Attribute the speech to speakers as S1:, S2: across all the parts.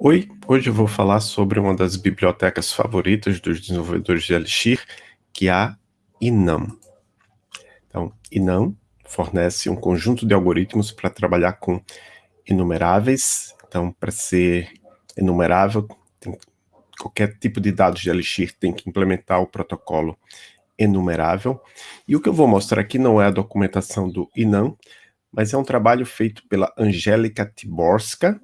S1: Oi, hoje eu vou falar sobre uma das bibliotecas favoritas dos desenvolvedores de Elixir, que é a Inam. Então, Inam fornece um conjunto de algoritmos para trabalhar com enumeráveis. Então, para ser enumerável, tem, qualquer tipo de dados de Elixir tem que implementar o protocolo enumerável. E o que eu vou mostrar aqui não é a documentação do Inam, mas é um trabalho feito pela Angélica Tiborska,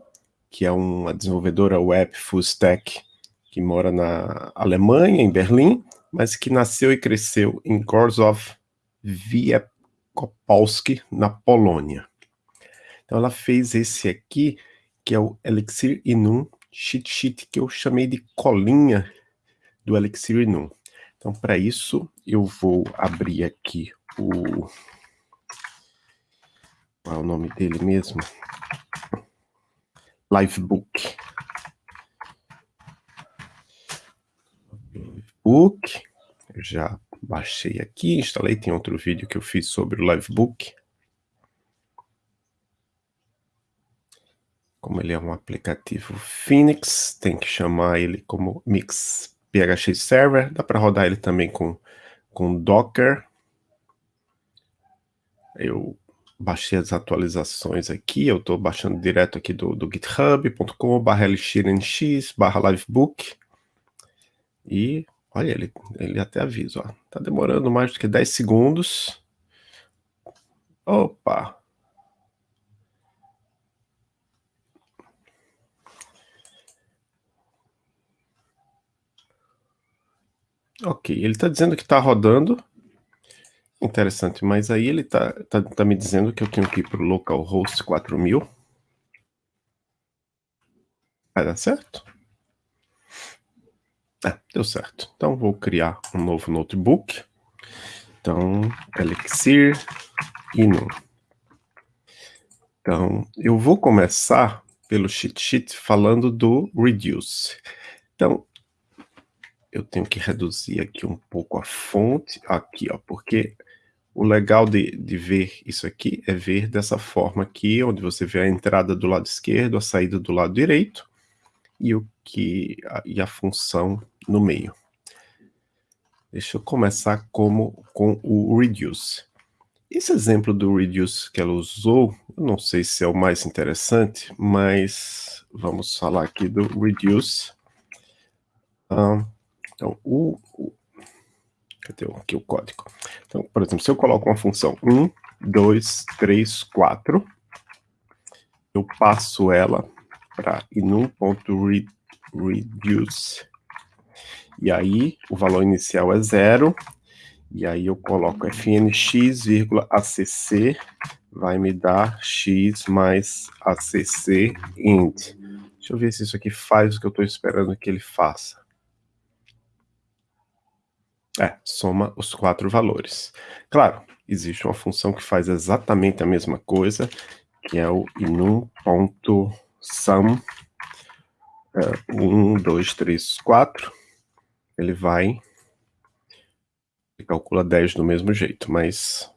S1: que é uma desenvolvedora web full stack que mora na Alemanha, em Berlim, mas que nasceu e cresceu em Gorzów Wielkopolski, na Polônia. Então ela fez esse aqui, que é o Elixir Inum cheat sheet, que eu chamei de colinha do Elixir Inum. Então para isso eu vou abrir aqui o... Qual é o nome dele mesmo? Livebook. Livebook. Já baixei aqui, instalei, tem outro vídeo que eu fiz sobre o Livebook. Como ele é um aplicativo Phoenix, tem que chamar ele como Mix PHX Server. Dá para rodar ele também com, com Docker. Eu baixei as atualizações aqui, eu estou baixando direto aqui do, do github.com barra lxnx barra livebook e olha, ele, ele até avisa, ó, tá demorando mais do que 10 segundos. Opa! Ok, ele está dizendo que está rodando, Interessante, mas aí ele tá, tá, tá me dizendo que eu tenho que ir para o localhost 4000. Vai dar certo? É, deu certo. Então vou criar um novo notebook. Então, Elixir Inu. Então, eu vou começar pelo cheat sheet falando do reduce. Então, eu tenho que reduzir aqui um pouco a fonte, aqui, ó, porque o legal de, de ver isso aqui é ver dessa forma aqui, onde você vê a entrada do lado esquerdo, a saída do lado direito, e, o que, a, e a função no meio. Deixa eu começar como, com o reduce. Esse exemplo do reduce que ela usou, eu não sei se é o mais interessante, mas vamos falar aqui do reduce. Ah, então, o, o Cadê aqui o código? Então, por exemplo, se eu coloco uma função 1, 2, 3, 4, eu passo ela para inum.reduce. E aí, o valor inicial é zero, e aí eu coloco fnx, acc, vai me dar x mais acc int. Deixa eu ver se isso aqui faz o que eu estou esperando que ele faça. É, soma os quatro valores. Claro, existe uma função que faz exatamente a mesma coisa, que é o inum.sum é, 1, 2, 3, 4. Ele vai e calcula 10 do mesmo jeito, mas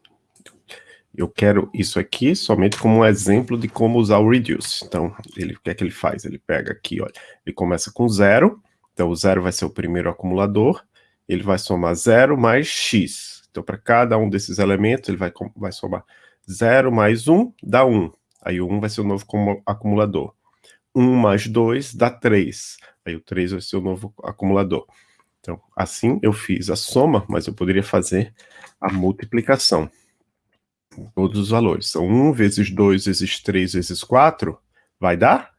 S1: eu quero isso aqui somente como um exemplo de como usar o reduce. Então, ele, o que é que ele faz? Ele pega aqui, olha, ele começa com zero, então o zero vai ser o primeiro acumulador, ele vai somar 0 mais x. Então, para cada um desses elementos, ele vai, vai somar 0 mais 1, dá 1. Aí o 1 vai ser o novo acumulador. 1 mais 2 dá 3. Aí o 3 vai ser o novo acumulador. Então, assim eu fiz a soma, mas eu poderia fazer a multiplicação. Todos os valores. São 1 vezes 2 vezes 3 vezes 4, vai dar?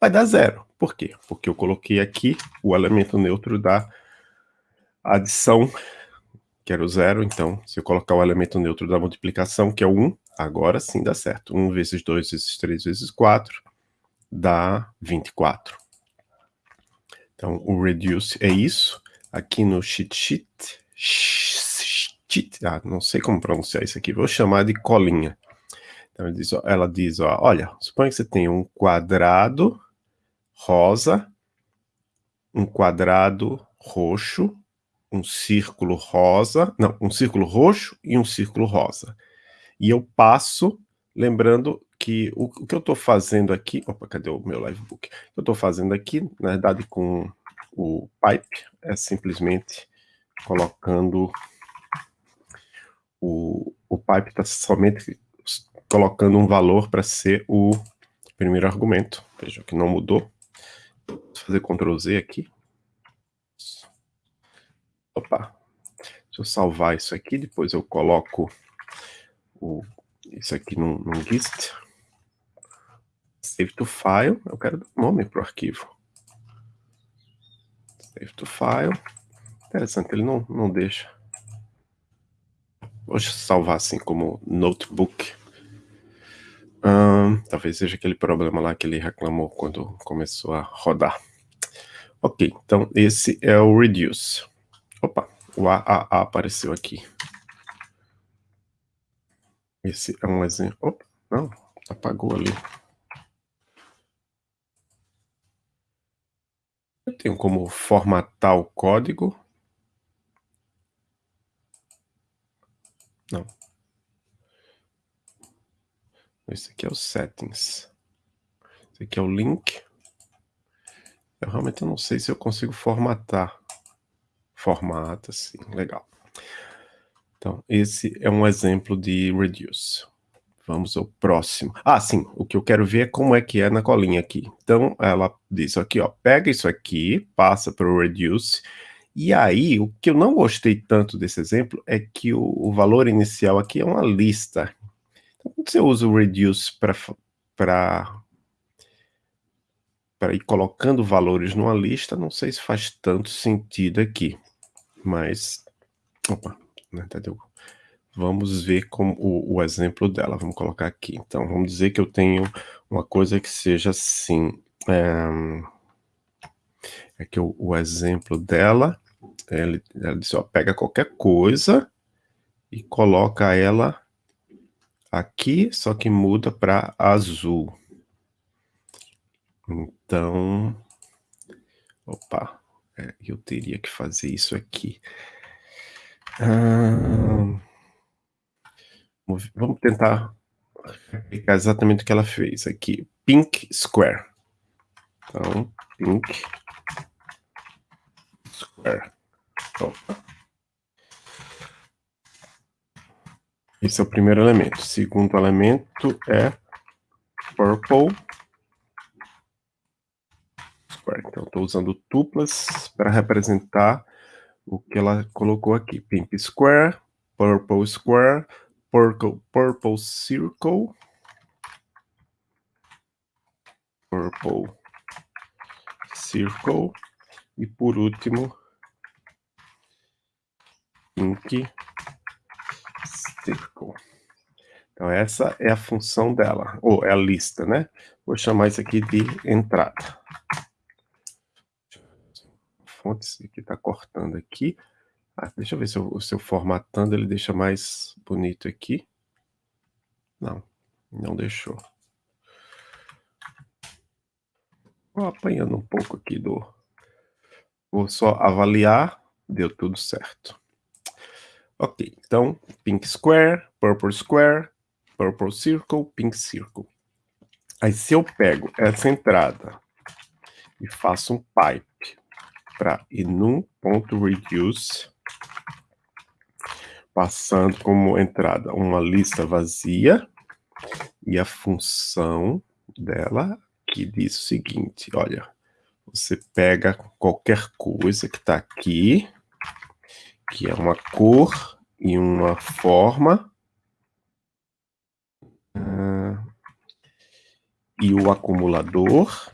S1: Vai dar zero. Por quê? Porque eu coloquei aqui o elemento neutro da adição, que era o zero, então, se eu colocar o elemento neutro da multiplicação, que é o 1, agora sim dá certo. 1 vezes 2 vezes 3 vezes 4 dá 24. Então, o reduce é isso. Aqui no cheat sheet, sheet ah, não sei como pronunciar isso aqui, vou chamar de colinha. Então, ela diz, ó, ela diz ó, olha, suponha que você tem um quadrado rosa, um quadrado roxo um círculo rosa, não, um círculo roxo e um círculo rosa. E eu passo lembrando que o, o que eu estou fazendo aqui, opa, cadê o meu livebook? Eu estou fazendo aqui, na verdade, com o pipe, é simplesmente colocando o, o pipe está somente colocando um valor para ser o primeiro argumento. Veja que não mudou. Vou fazer Ctrl Z aqui. Opa. Deixa eu salvar isso aqui, depois eu coloco o, isso aqui num, num gist. Save to file, eu quero dar nome para o arquivo. Save to file. Interessante, ele não, não deixa. Vou salvar assim como notebook. talvez seja aquele problema lá que ele reclamou quando começou a rodar. Ok, então esse é o reduce. O AAA apareceu aqui. Esse é um exemplo. Opa, não, apagou ali. Eu tenho como formatar o código. Não. Esse aqui é o settings. Esse aqui é o link. Eu realmente não sei se eu consigo formatar. Formata, sim, legal. Então, esse é um exemplo de reduce. Vamos ao próximo. Ah, sim, o que eu quero ver é como é que é na colinha aqui. Então, ela diz aqui, ó, pega isso aqui, passa para o reduce, e aí, o que eu não gostei tanto desse exemplo é que o, o valor inicial aqui é uma lista. Então, quando você usa o reduce para para ir colocando valores numa lista, não sei se faz tanto sentido aqui. Mas, opa, né, entendeu? Vamos ver como o, o, exemplo dela, vamos colocar aqui. Então, vamos dizer que eu tenho uma coisa que seja assim, é, é que o, o exemplo dela ele, ela disse, ó, pega qualquer coisa e coloca ela aqui, só que muda para azul. Então, opa, é, eu teria que fazer isso aqui. Ah, vamos tentar aplicar exatamente o que ela fez aqui. Pink Square. Então, Pink Square. Opa. Esse é o primeiro elemento. O segundo elemento é purple square. Então, estou usando tuplas para representar o que ela colocou aqui. Pink square, purple square, purple, purple circle, purple circle, e por último, Pink Circle. Então, essa é a função dela, ou é a lista, né? Vou chamar isso aqui de entrada. Fontes aqui está cortando aqui. Ah, deixa eu ver se eu, se eu formatando ele deixa mais bonito aqui. Não, não deixou. Vou apanhando um pouco aqui do... Vou só avaliar, deu tudo certo. Ok, então, pink square, purple square, purple circle, pink circle. Aí se eu pego essa entrada e faço um pipe para ir num ponto reduce, passando como entrada uma lista vazia, e a função dela que diz o seguinte, olha, você pega qualquer coisa que está aqui, que é uma cor e uma forma. Uh, e o acumulador.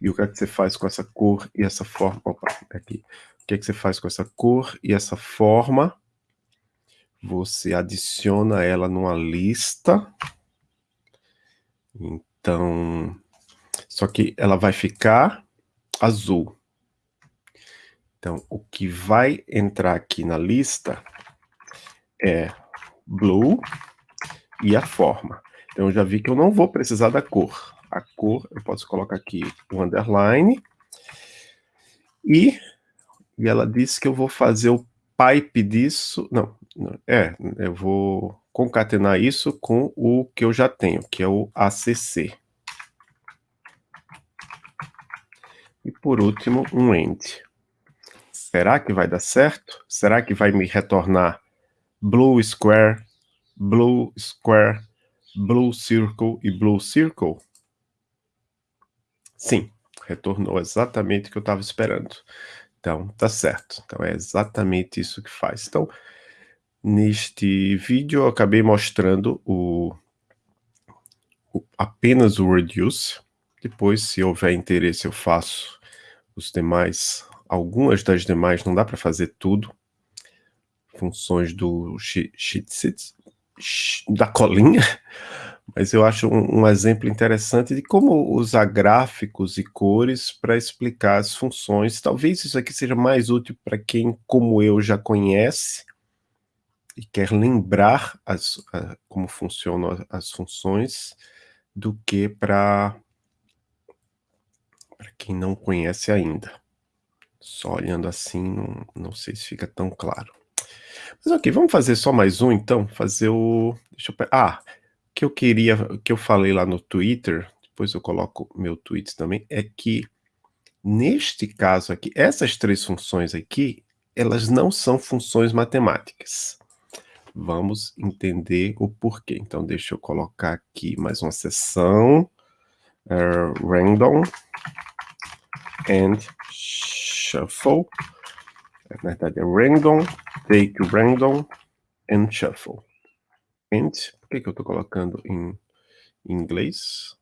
S1: E o que é que você faz com essa cor e essa forma? Opa, aqui. O que é que você faz com essa cor e essa forma? Você adiciona ela numa lista. Então, só que ela vai ficar azul. Então, o que vai entrar aqui na lista é blue e a forma. Então, eu já vi que eu não vou precisar da cor. A cor, eu posso colocar aqui o underline. E, e ela disse que eu vou fazer o pipe disso. Não, é, eu vou concatenar isso com o que eu já tenho, que é o ACC. E por último, um end. Será que vai dar certo? Será que vai me retornar blue square, blue square, blue circle e blue circle? Sim, retornou exatamente o que eu estava esperando. Então, tá certo. Então, é exatamente isso que faz. Então, neste vídeo, eu acabei mostrando o, o apenas o reduce. Depois, se houver interesse, eu faço os demais. Algumas das demais não dá para fazer tudo. Funções do sheet, da colinha, mas eu acho um, um, exemplo interessante de como usar gráficos e cores para explicar as funções. Talvez isso aqui seja mais útil para quem, como eu, já conhece e quer lembrar as, como funcionam as funções, do que para quem não conhece ainda. Só olhando assim, não, não sei se fica tão claro. Mas ok, vamos fazer só mais um então, fazer o... Deixa eu... Ah, que eu queria, que eu falei lá no Twitter, depois eu coloco meu tweet também, é que neste caso aqui, essas três funções aqui, elas não são funções matemáticas. Vamos entender o porquê. Então, deixa eu colocar aqui mais uma seção, uh, random and shuffle. Na verdade, é random, take random and shuffle. And por que, que eu estou colocando em inglês?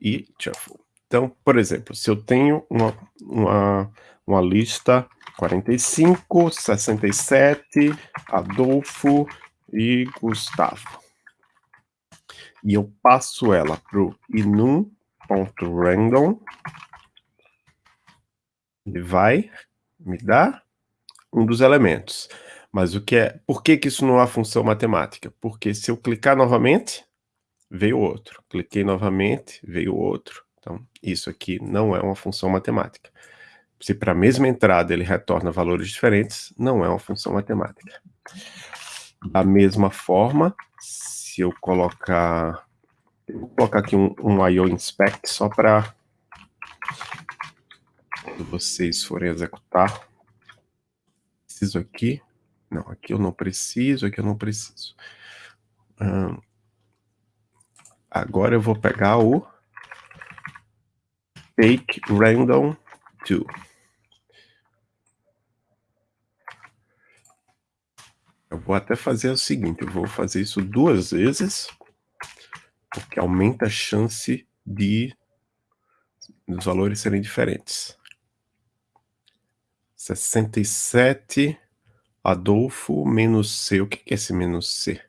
S1: E shuffle. Então, por exemplo, se eu tenho uma, uma, uma lista 45, 67, Adolfo e Gustavo. E eu passo ela para o inum.random. Ele vai me dar um dos elementos. Mas o que é, por que, que isso não é uma função matemática? Porque se eu clicar novamente, veio outro. Cliquei novamente, veio outro. Então, isso aqui não é uma função matemática. Se para a mesma entrada ele retorna valores diferentes, não é uma função matemática. Da mesma forma, se eu colocar... Vou colocar aqui um, um IO inspect só para quando vocês forem executar. Preciso aqui não, aqui eu não preciso, aqui eu não preciso. Agora eu vou pegar o take random 2. Eu vou até fazer o seguinte, eu vou fazer isso duas vezes, porque aumenta a chance de os valores serem diferentes. 67 Adolfo menos C. O que é esse menos C?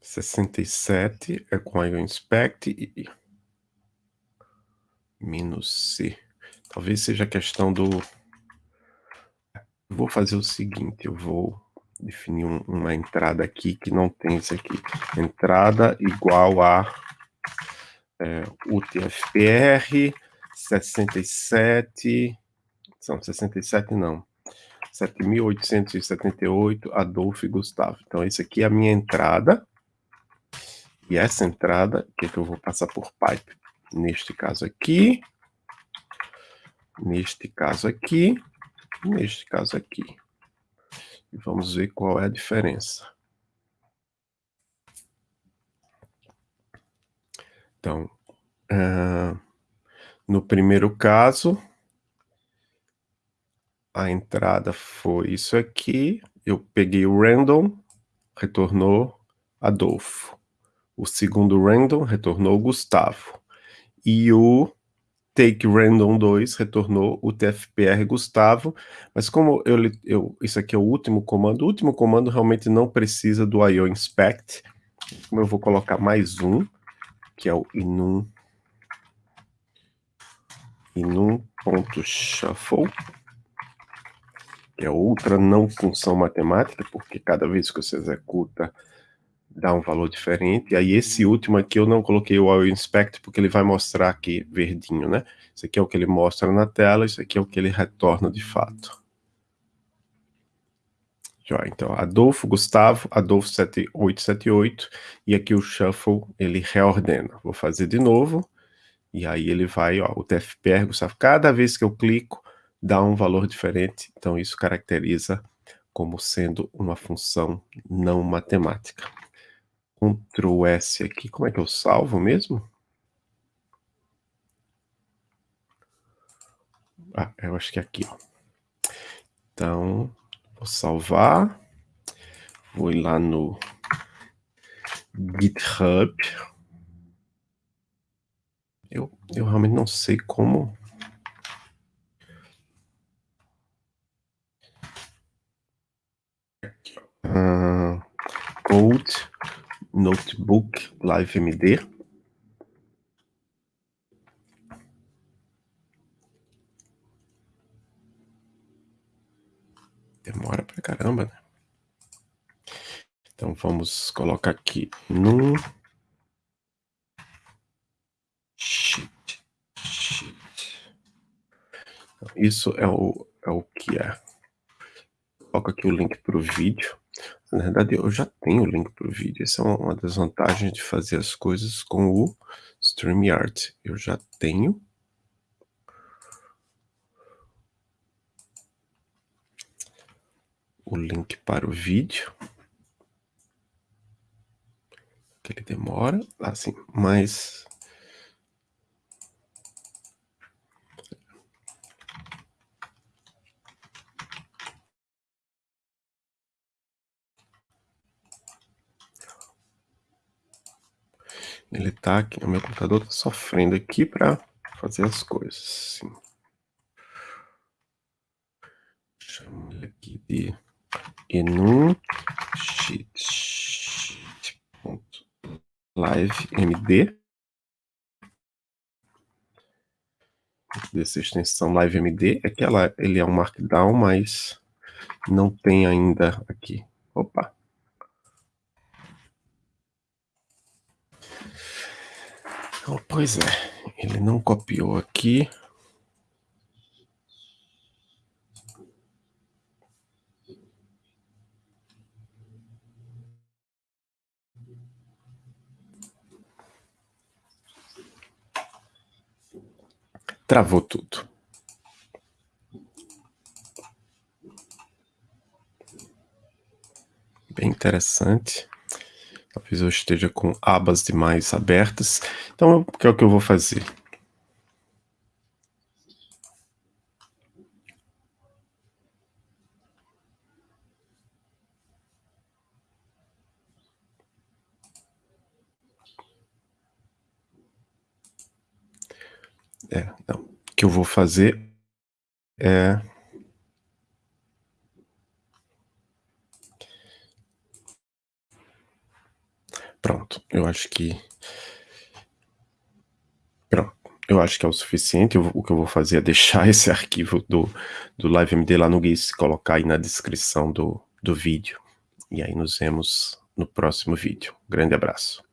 S1: Sessenta e sete é com a inspect e menos C. Talvez seja questão do... Vou fazer o seguinte, eu vou definir um, uma entrada aqui que não tem isso aqui. Entrada igual a é, UTFPR 67, são 67 não, 7.878, Adolfo Gustavo. Então, esse aqui é a minha entrada, e essa entrada, que, é que eu vou passar por pipe, neste caso aqui, neste caso aqui, neste caso aqui. E vamos ver qual é a diferença. Então, uh, no primeiro caso, a entrada foi isso aqui, eu peguei o random, retornou Adolfo. O segundo random retornou Gustavo. E o take random 2 retornou o TFPR Gustavo, mas como eu, eu, isso aqui é o último comando, o último comando realmente não precisa do IO inspect, como eu vou colocar mais um, que é o inum e num ponto shuffle, que é outra não função matemática, porque cada vez que você executa dá um valor diferente. E aí esse último aqui eu não coloquei o All Inspect, porque ele vai mostrar aqui verdinho, né? Isso aqui é o que ele mostra na tela, isso aqui é o que ele retorna de fato. Joia, então, Adolfo, Gustavo, Adolfo 7878, e aqui o shuffle, ele reordena. Vou fazer de novo, e aí ele vai, ó, o TFPR, Gustavo, cada vez que eu clico, dá um valor diferente, então isso caracteriza como sendo uma função não matemática. Ctrl S aqui, como é que eu salvo mesmo? Ah, eu acho que é aqui, ó. Então, Vou salvar. Vou ir lá no GitHub. Eu, eu realmente não sei como. Uh, Notebook Live MD. Demora pra caramba, né? Então vamos colocar aqui no sheet. sheet. Isso é o, é o que é. Coloco aqui o link para o vídeo. Na verdade, eu já tenho o link para o vídeo. Essa é uma das vantagens de fazer as coisas com o StreamYard. Eu já tenho o link para o vídeo. Que ele demora, assim, mas... Ele tá aqui, o meu computador tá sofrendo aqui para fazer as coisas, assim. Chama ele aqui de enum sheet, sheet live md dessa extensão live md é que ela, ele é um markdown, mas não tem ainda aqui. Opa! Oh, pois é, ele não copiou aqui. Travou tudo. Bem interessante. Talvez eu esteja com abas demais abertas. Então, o que é o que eu vou fazer? É, não. O que eu vou fazer é... Pronto, eu acho que... Pronto, eu acho que é o suficiente. o que eu vou fazer é deixar esse arquivo do, do LiveMD lá no GIS, colocar aí na descrição do, do vídeo. E aí nos vemos no próximo vídeo. Grande abraço.